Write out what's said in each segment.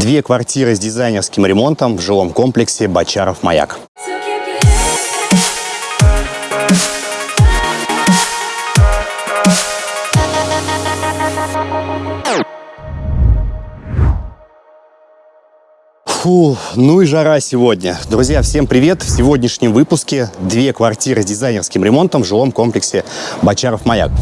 Две квартиры с дизайнерским ремонтом в жилом комплексе Бочаров-Маяк. Фу, ну и жара сегодня. Друзья, всем привет! В сегодняшнем выпуске две квартиры с дизайнерским ремонтом в жилом комплексе Бочаров-Маяк.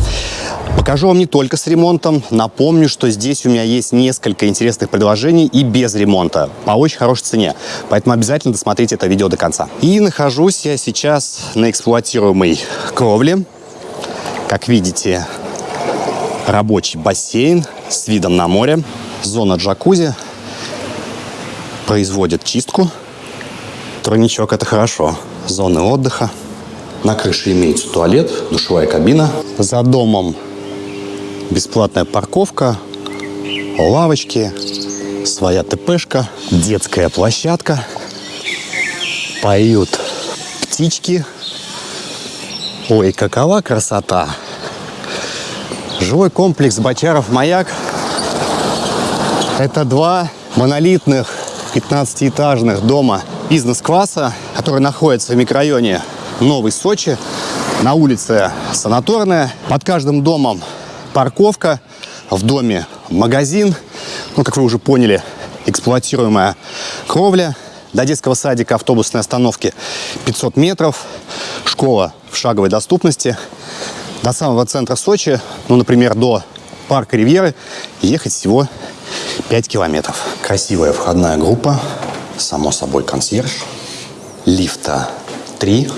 Покажу вам не только с ремонтом. Напомню, что здесь у меня есть несколько интересных предложений и без ремонта по очень хорошей цене. Поэтому обязательно досмотрите это видео до конца. И нахожусь я сейчас на эксплуатируемой кровле. Как видите, рабочий бассейн с видом на море, зона джакузи – производят чистку. Тройничок – это хорошо. Зоны отдыха. На крыше имеется туалет, душевая кабина. За домом бесплатная парковка, лавочки, своя ТПшка, детская площадка. Поют птички. Ой, какова красота! Жилой комплекс Бочаров-Маяк. Это два монолитных 15-этажных дома бизнес-класса, который находится в микрорайоне Новый Сочи, на улице Санаторная. Под каждым домом парковка, в доме магазин. Ну, как вы уже поняли, эксплуатируемая кровля. До детского садика автобусной остановки 500 метров. Школа в шаговой доступности. До самого центра Сочи, ну, например, до парка Ривьеры, ехать всего 5 километров. Красивая входная группа, само собой консьерж. Лифта 3,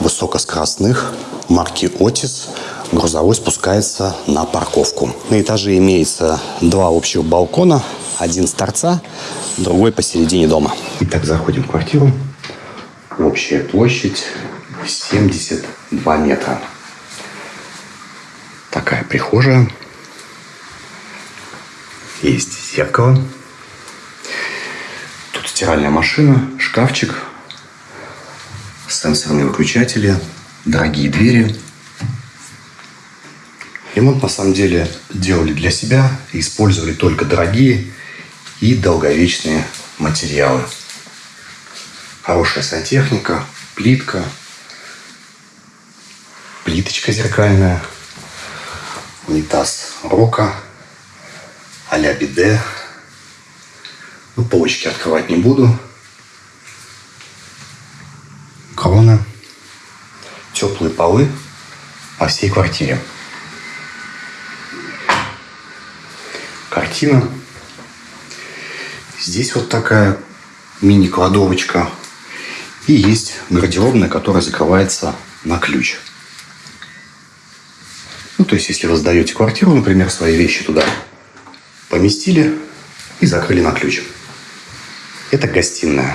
высокоскоростных, марки Otis. Грузовой спускается на парковку. На этаже имеется два общих балкона, один с торца, другой посередине дома. Итак, заходим в квартиру. Общая площадь 72 метра. Такая прихожая. Есть зеркало. Тут стиральная машина, шкафчик, сенсорные выключатели, дорогие двери. Ремонт на самом деле делали для себя и использовали только дорогие и долговечные материалы. Хорошая сантехника, плитка, плиточка зеркальная, унитаз Рока – а-ля биде. Ну, полочки открывать не буду. Крона. Теплые полы по всей квартире. Картина. Здесь вот такая мини-кладовочка. И есть гардеробная, которая закрывается на ключ. Ну, то есть, если вы сдаете квартиру, например, свои вещи туда поместили и закрыли на ключ. Это гостиная.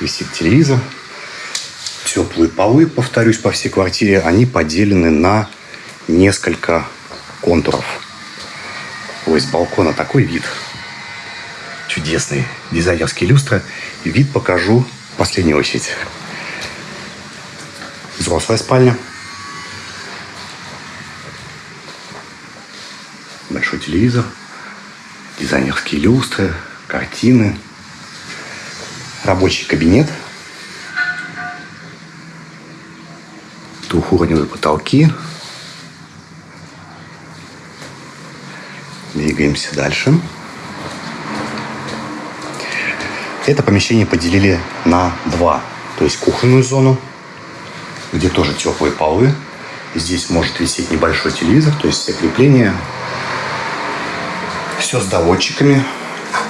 Висит телевизор. Теплые полы, повторюсь, по всей квартире, они поделены на несколько контуров. Ой, с балкона такой вид. Чудесный. Дизайнерские люстры. Вид покажу в последнюю очередь. Взрослая спальня. Большой телевизор дизайнерские люстры, картины, рабочий кабинет, двухуровневые потолки. Двигаемся дальше. Это помещение поделили на два. То есть кухонную зону, где тоже теплые полы. Здесь может висеть небольшой телевизор, то есть все крепления, все с доводчиками.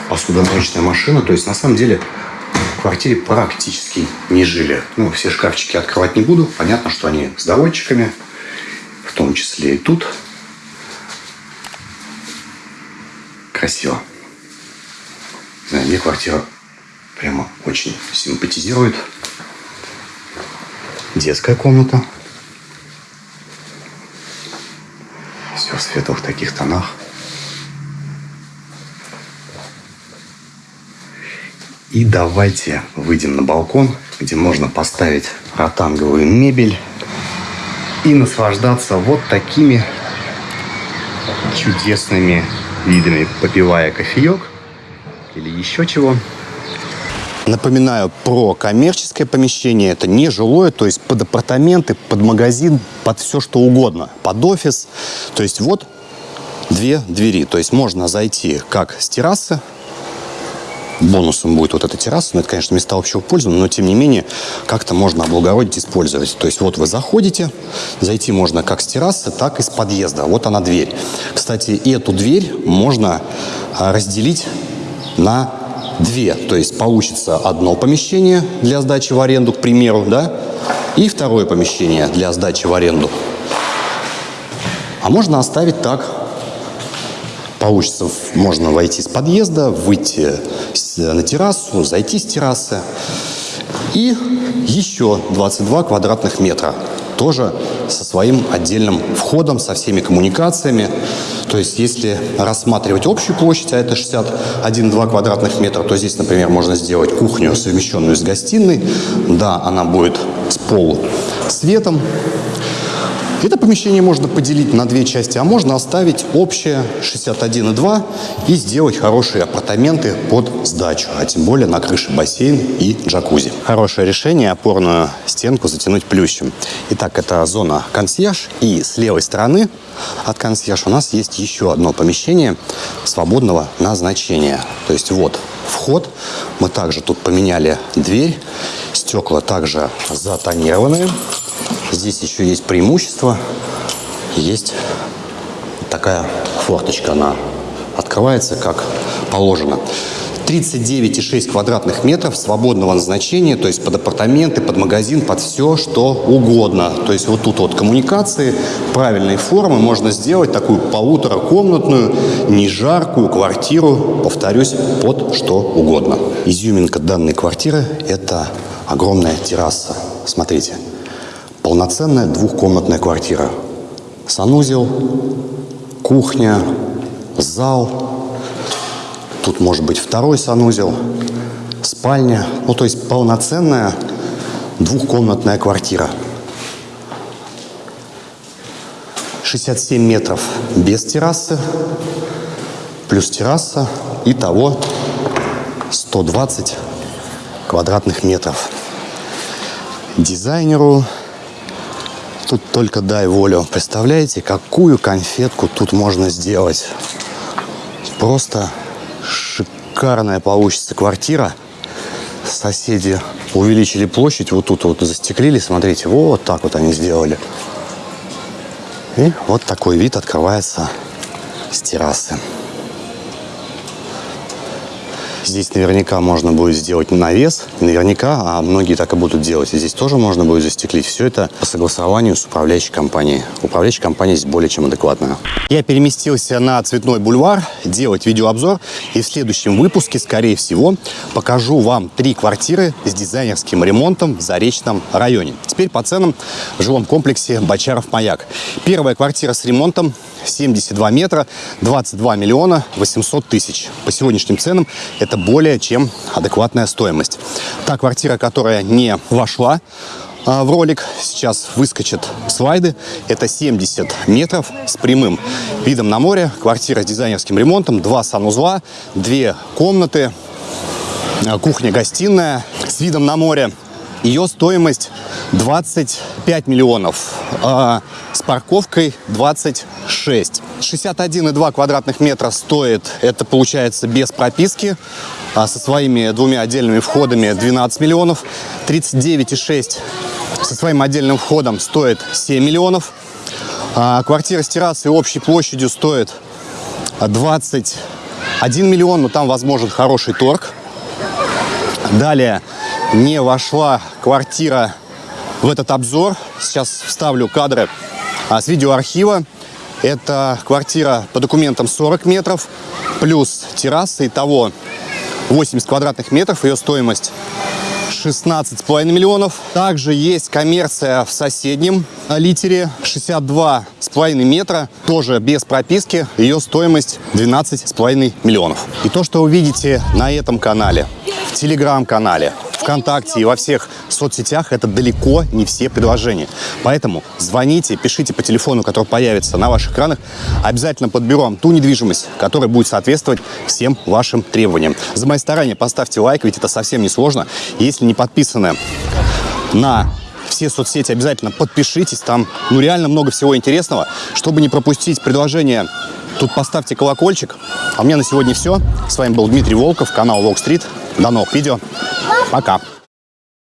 Посудомоечная машина. То есть, на самом деле, в квартире практически не жили. Ну, все шкафчики открывать не буду. Понятно, что они с доводчиками. В том числе и тут. Красиво. знаю, мне квартира прямо очень симпатизирует. Детская комната. Все в светлых таких тонах. И давайте выйдем на балкон, где можно поставить ротанговую мебель и наслаждаться вот такими чудесными видами, попивая кофеек или еще чего. Напоминаю про коммерческое помещение. Это не жилое, то есть под апартаменты, под магазин, под все что угодно. Под офис. То есть вот две двери. То есть можно зайти как с террасы, бонусом будет вот эта терраса. Но это, конечно, места общего пользования, но тем не менее как-то можно облагородить, использовать. То есть вот вы заходите, зайти можно как с террасы, так и с подъезда. Вот она дверь. Кстати, эту дверь можно а, разделить на две. То есть получится одно помещение для сдачи в аренду, к примеру, да, и второе помещение для сдачи в аренду. А можно оставить так. Получится, можно войти с подъезда, выйти на террасу, зайти с террасы. И еще 22 квадратных метра тоже со своим отдельным входом, со всеми коммуникациями. То есть, если рассматривать общую площадь, а это 61,2 квадратных метра, то здесь, например, можно сделать кухню, совмещенную с гостиной. Да, она будет с полу светом, это помещение можно поделить на две части, а можно оставить общее 61,2 и сделать хорошие апартаменты под сдачу, а тем более на крыше бассейн и джакузи. Хорошее решение опорную стенку затянуть плющем. Итак, это зона консьерж, и с левой стороны от консьерж у нас есть еще одно помещение свободного назначения. То есть вот вход, мы также тут поменяли дверь, стекла также затонированные. Здесь еще есть преимущество. Есть такая форточка, она открывается как положено. 39,6 квадратных метров свободного назначения, то есть под апартаменты, под магазин, под все, что угодно. То есть вот тут вот коммуникации, правильной формы можно сделать такую полуторакомнатную, не жаркую квартиру, повторюсь, под что угодно. Изюминка данной квартиры – это огромная терраса. Смотрите, полноценная двухкомнатная квартира. Санузел, кухня, зал. Тут может быть второй санузел, спальня. Ну, то есть полноценная двухкомнатная квартира. 67 метров без террасы, плюс терраса. Итого 120 квадратных метров. Дизайнеру Тут только дай волю. Представляете, какую конфетку тут можно сделать? Просто шикарная получится квартира. Соседи увеличили площадь, вот тут вот застеклили, смотрите, вот так вот они сделали. И вот такой вид открывается с террасы. Здесь наверняка можно будет сделать навес, наверняка, а многие так и будут делать. И здесь тоже можно будет застеклить. Все это по согласованию с управляющей компанией. Управляющая компания здесь более чем адекватная. Я переместился на Цветной бульвар делать видеообзор. И в следующем выпуске, скорее всего, покажу вам три квартиры с дизайнерским ремонтом в Заречном районе. Теперь по ценам в жилом комплексе Бочаров-Маяк. Первая квартира с ремонтом 72 метра, 22 миллиона 800 тысяч. По сегодняшним ценам это более чем адекватная стоимость. Та квартира, которая не вошла а, в ролик, сейчас выскочат слайды. Это 70 метров с прямым видом на море. Квартира с дизайнерским ремонтом, два санузла, две комнаты, а, кухня-гостиная с видом на море. Ее стоимость 25 миллионов, а с парковкой 26. 61,2 квадратных метра стоит, это получается без прописки, а со своими двумя отдельными входами 12 миллионов. 39,6 со своим отдельным входом стоит 7 миллионов. А квартира с террасой общей площадью стоит 21 миллион, но там возможен хороший торг. Далее не вошла квартира в этот обзор. Сейчас вставлю кадры а, с видеоархива. Это квартира по документам 40 метров, плюс терраса. Итого 80 квадратных метров. Ее стоимость 16,5 миллионов. Также есть коммерция в соседнем литере 62,5 метра, тоже без прописки. Ее стоимость 12,5 миллионов. И то, что вы видите на этом канале, в телеграм-канале, ВКонтакте и во всех соцсетях это далеко не все предложения. Поэтому звоните, пишите по телефону, который появится на ваших экранах. Обязательно подберу вам ту недвижимость, которая будет соответствовать всем вашим требованиям. За мои старания поставьте лайк, ведь это совсем не сложно. Если не подписаны на все соцсети, обязательно подпишитесь. Там ну реально много всего интересного. Чтобы не пропустить предложение, тут поставьте колокольчик. А у меня на сегодня все. С вами был Дмитрий Волков, канал Волк Стрит. До новых видео. Пока.